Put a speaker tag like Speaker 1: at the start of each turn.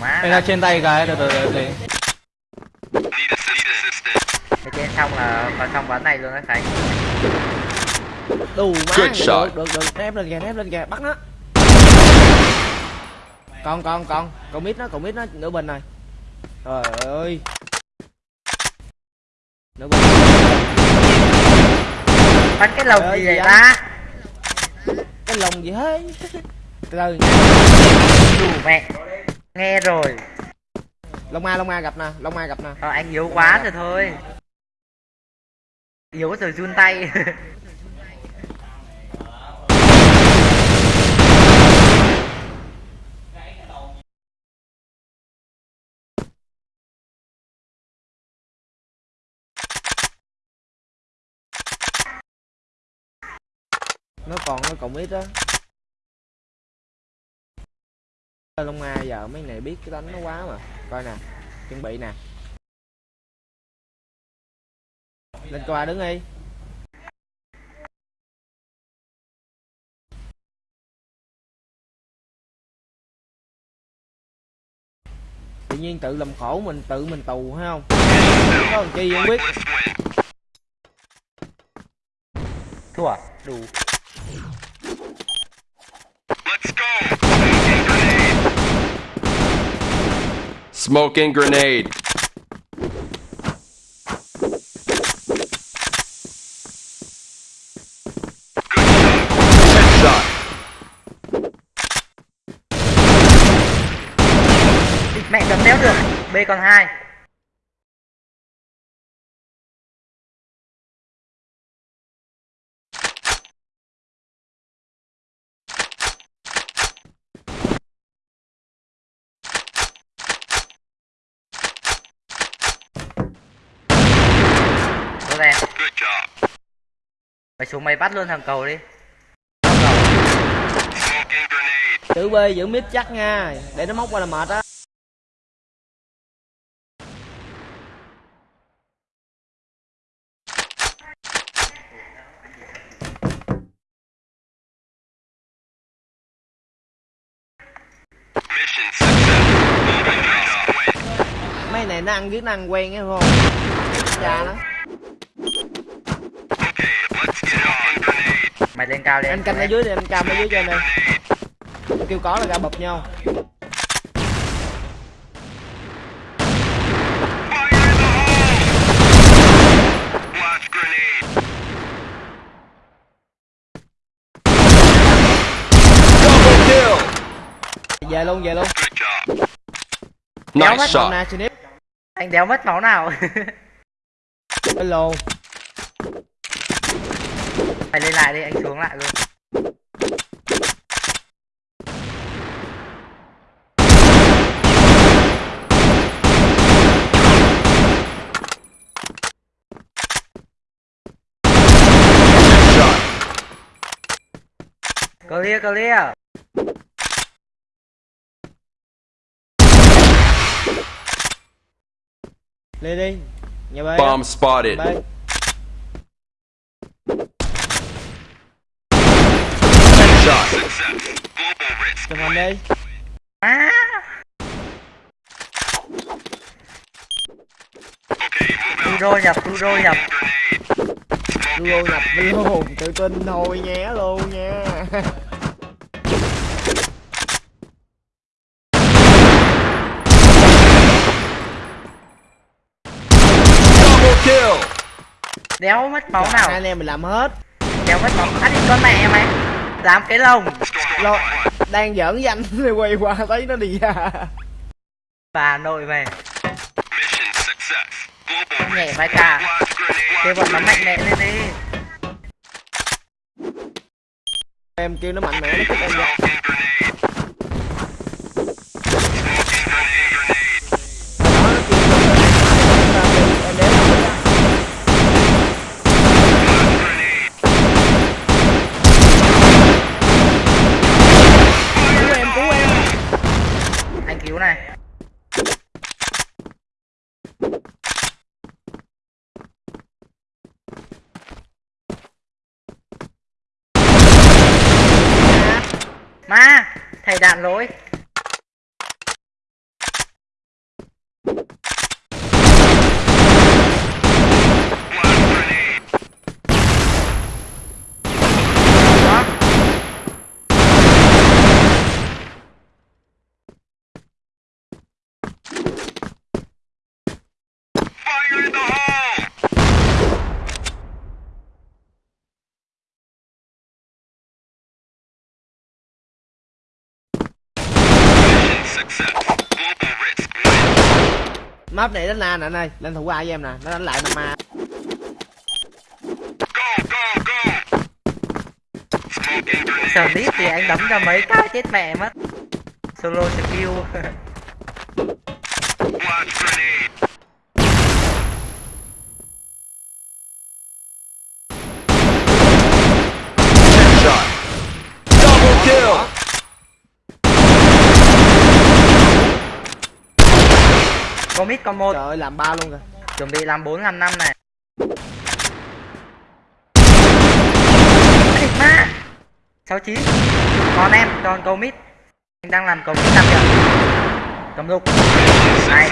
Speaker 1: má
Speaker 2: Đây là trên tay cái, từ từ từ từ.
Speaker 1: Cái trên xong là vào trong ván này luôn đấy Khánh
Speaker 2: Đủ má. Được, được, được, ép lên kìa, ép lên kìa, bắt nó. Con con con, con mít nó, con mít nó nửa bên này. Trời ơi. Nửa bên.
Speaker 1: Bắn cái lồng gì vậy ta
Speaker 2: Cái lồng gì thế? Từ từ.
Speaker 1: Đủ mẹ Nghe rồi
Speaker 2: Long A, Long A gặp nè, Long A gặp nè.
Speaker 1: Ờ, anh yếu quá rồi thôi Yếu rồi run tay
Speaker 2: Nó còn nó còn ít á. Long A giờ mấy này biết cái đánh nó quá mà. Coi nè, chuẩn bị nè. Lên qua đứng đi. tự nhiên tự làm khổ mình tự mình tù hay không có làm chi không biết
Speaker 1: Thua à? Đủ
Speaker 3: Smoking grenade.
Speaker 1: Mẹ cầm đéo được. B còn hai. Em Mày xuống mày bắt luôn thằng cầu đi.
Speaker 2: Giữ b giữ mid chắc nha để nó móc qua là mệt á. Mấy này nó ăn biết nó ăn quen á không cha nó
Speaker 1: Mày lên cao đi.
Speaker 2: Anh canh ở dưới đi anh cam ở dưới trên đây kêu có là ra bập nhau.
Speaker 3: Double kill.
Speaker 2: về luôn về luôn.
Speaker 1: Đéo
Speaker 3: Nice
Speaker 1: mất
Speaker 3: shot.
Speaker 2: snip
Speaker 1: Anh đéo mất máu nào?
Speaker 2: Hello
Speaker 1: Mày lên lại đi anh xuống lại luôn. Clear clear
Speaker 2: lên đi nhà b
Speaker 3: Bomb spotted.
Speaker 2: b chụp hình đi.
Speaker 1: À Turo nhập Turo nhập.
Speaker 2: Duo nhập luôn tự tin thôi nhé luôn nha
Speaker 3: Double kill.
Speaker 1: Đéo mất máu
Speaker 2: hai
Speaker 1: nào?
Speaker 2: anh em mình làm hết.
Speaker 1: Đéo mất máu. Ăn đi con mẹ mày. Dám cái lồng.
Speaker 2: Lo đang giỡn danh rồi quay qua thấy nó đi ra.
Speaker 1: Bà nội mày Nhẹ vai cả Kêu bọn nó mạnh mẽ lên đi.
Speaker 2: Em kêu nó mạnh mẽ nó thích em ra Đó, nó kêu nó em đéo nổi ra. cứu em cứu em
Speaker 1: Anh cứu này. Ma Thầy đạn lỗi.
Speaker 2: Map này đánh na nè anh ơi lên thủ A với em nè nó đánh lại năm A
Speaker 1: Sở lít thì anh đấm ra mấy cái chết mẹ mất Solo skill.
Speaker 3: Double kill.
Speaker 1: Có có một.
Speaker 2: Trời ơi làm ba luôn kìa.
Speaker 1: Chuẩn bị làm 4 làm 5 này. Thịt ma! 69 Còn em còn cầu mid Anh đang làm cầu mid 5 kìa. Cầm lục. Này